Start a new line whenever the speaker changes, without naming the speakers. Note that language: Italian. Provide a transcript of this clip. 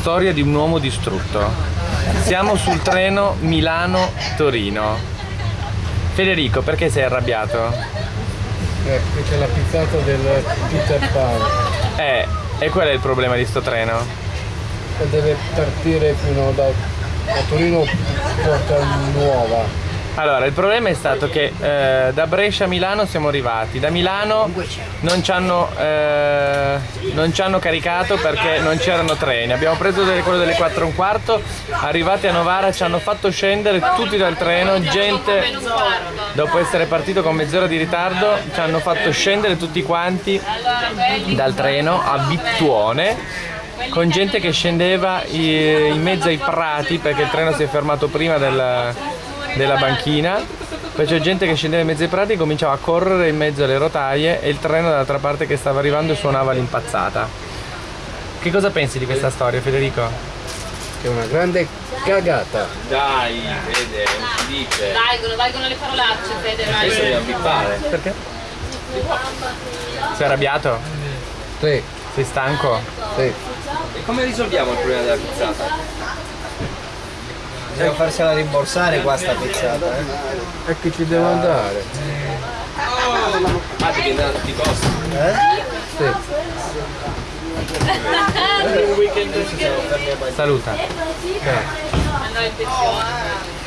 storia di un uomo distrutto. Siamo sul treno Milano-Torino. Federico, perché sei arrabbiato?
Eh, c'è la pizzata del Peter Pan.
Eh, e qual è il problema di sto treno?
Che deve partire fino da, da Torino Porta Nuova.
Allora, il problema è stato che eh, da Brescia a Milano siamo arrivati. Da Milano non ci hanno, eh, non ci hanno caricato perché non c'erano treni. Abbiamo preso delle, quello delle 4 e un quarto, arrivati a Novara ci hanno fatto scendere tutti dal treno, gente dopo essere partito con mezz'ora di ritardo ci hanno fatto scendere tutti quanti dal treno a Vittuone con gente che scendeva in mezzo ai prati perché il treno si è fermato prima del, della banchina poi c'è gente che scendeva in mezzo ai prati e cominciava a correre in mezzo alle rotaie e il treno dall'altra parte che stava arrivando suonava l'impazzata che cosa pensi di questa storia Federico?
Che è una grande cagata.
Dai, Fede, non si dice.
Valgono, valgono le parolacce, Fede,
Adesso
vai.
dobbiamo bippare.
Perché? Sei arrabbiato?
Sì,
Sei stanco?
sì.
E come risolviamo il problema della pizzata?
Bisogna farsela rimborsare qua sta pizzata, eh.
E che ci devo andare?
Ah, devi andare a tutti i costi.
Eh?
Sì.
Saluta.
In pensione.